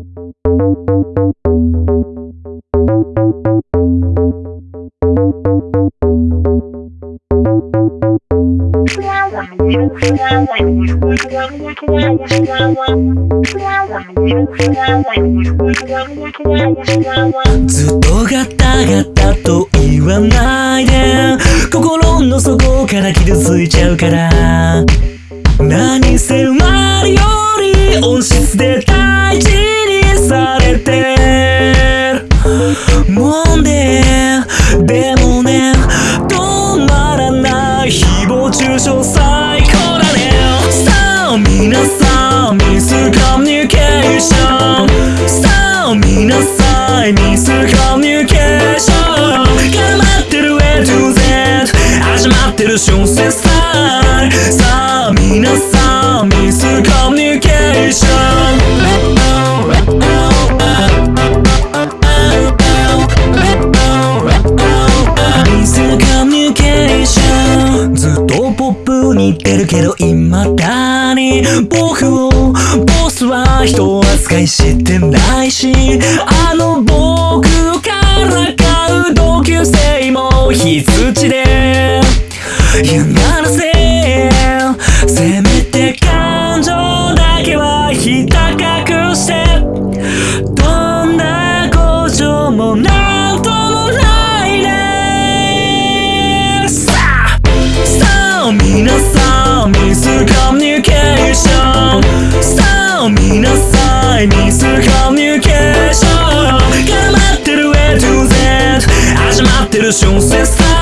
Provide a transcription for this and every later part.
ずっとガタガタと言わないで。心の底から傷ついちゃうから。何せ生まれより音質で大ミスコミュニケーションさあ皆さんミスコミュニケーション絡まってる A to Z 始まってる小説ささあ皆さんミスコミュニケーションミスコミュニケーションずっとポップに言ってるけど未だに僕をは人扱いしてないしあの僕からかう同級生も羊で。嫌がらせせめて感情だけはひた隠して。どんな故障もなんともないねさあさあ皆さんミスコミュニケーション始ま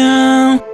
you